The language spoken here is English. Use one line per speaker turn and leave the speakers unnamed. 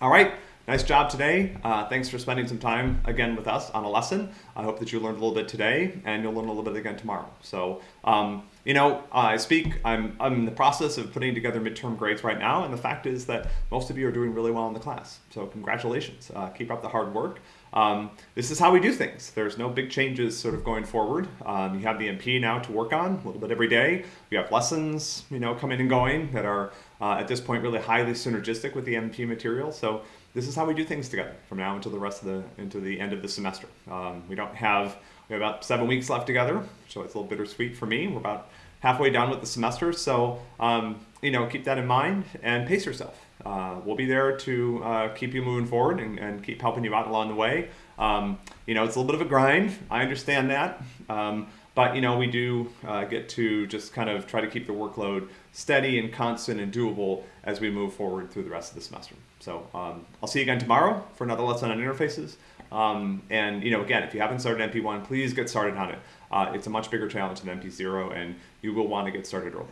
All right, nice job today. Uh, thanks for spending some time again with us on a lesson. I hope that you learned a little bit today and you'll learn a little bit again tomorrow. So, um, you know, I speak, I'm, I'm in the process of putting together midterm grades right now, and the fact is that most of you are doing really well in the class. So congratulations, uh, keep up the hard work. Um, this is how we do things. There's no big changes sort of going forward. Um, you have the MP now to work on a little bit every day. We have lessons, you know, coming and going that are uh, at this point really highly synergistic with the MP material. So this is how we do things together from now until the rest of the into the end of the semester. Um, we don't have we have about seven weeks left together, so it's a little bittersweet for me. We're about halfway done with the semester, so um, you know keep that in mind and pace yourself. Uh, we'll be there to uh, keep you moving forward and, and, keep helping you out along the way. Um, you know, it's a little bit of a grind. I understand that. Um, but you know, we do uh, get to just kind of try to keep the workload steady and constant and doable as we move forward through the rest of the semester. So um, I'll see you again tomorrow for another lesson on interfaces. Um, and you know, again, if you haven't started MP1, please get started on it. Uh, it's a much bigger challenge than MP0, and you will want to get started early.